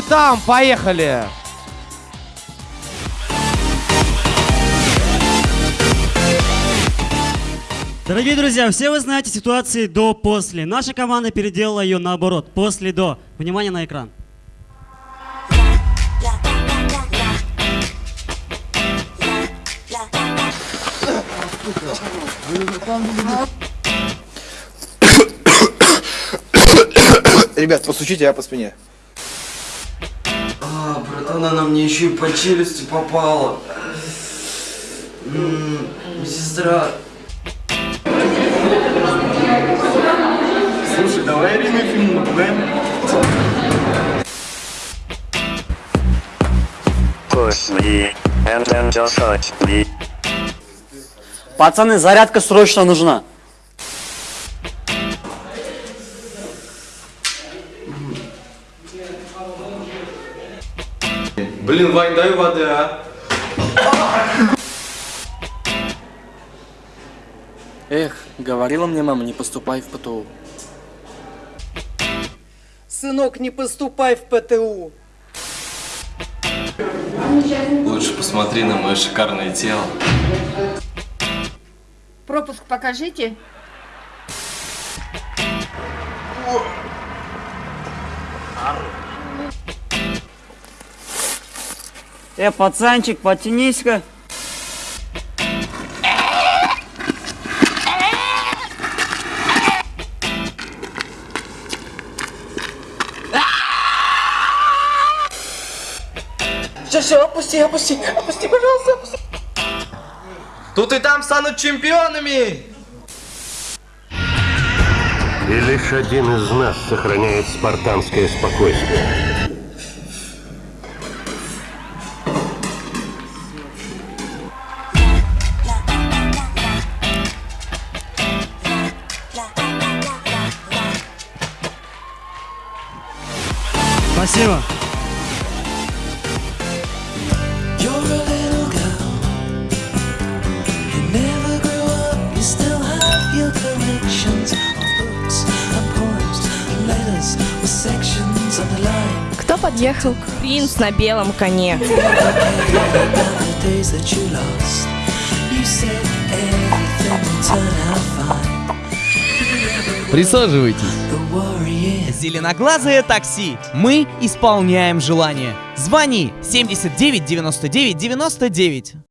ты там? Поехали! Дорогие друзья, все вы знаете ситуации до-после. Наша команда переделала ее наоборот, после-до. Внимание на экран. Ребят, постучите, я по спине. А, братан, она мне еще и по челюсти попала. М, Сестра. Слушай, давай ремейк фильм напугаем. Push me, and then just touch me. Пацаны, зарядка срочно нужна. Блин, Вань, дай воды, а. Эх, говорила мне мама, не поступай в ПТУ. Сынок, не поступай в ПТУ. Лучше посмотри на мое шикарное тело. Пропуск покажите. Э, пацанчик, потянись-ка. Все, все, опусти, опусти, опусти, пожалуйста, опусти. Тут и там станут чемпионами! И лишь один из нас сохраняет спартанское спокойствие. Underlined. Кто подъехал? Принц на белом коне. Присаживайтесь. Зеленоглазое такси. Мы исполняем желание. Звони 79 99 99.